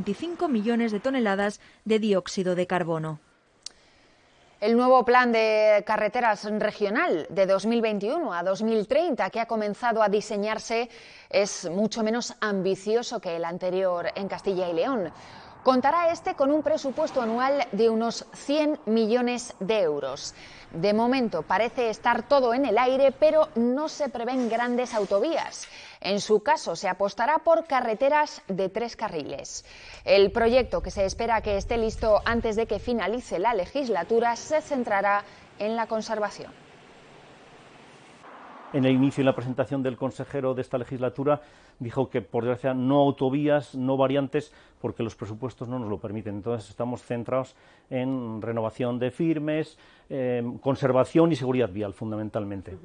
25 millones de toneladas de dióxido de carbono. El nuevo plan de carreteras regional de 2021 a 2030 que ha comenzado a diseñarse es mucho menos ambicioso que el anterior en Castilla y León. Contará este con un presupuesto anual de unos 100 millones de euros. De momento parece estar todo en el aire, pero no se prevén grandes autovías. En su caso, se apostará por carreteras de tres carriles. El proyecto, que se espera que esté listo antes de que finalice la legislatura, se centrará en la conservación en el inicio y la presentación del consejero de esta legislatura dijo que, por desgracia, no autovías, no variantes, porque los presupuestos no nos lo permiten. Entonces, estamos centrados en renovación de firmes, conservación y seguridad vial, fundamentalmente.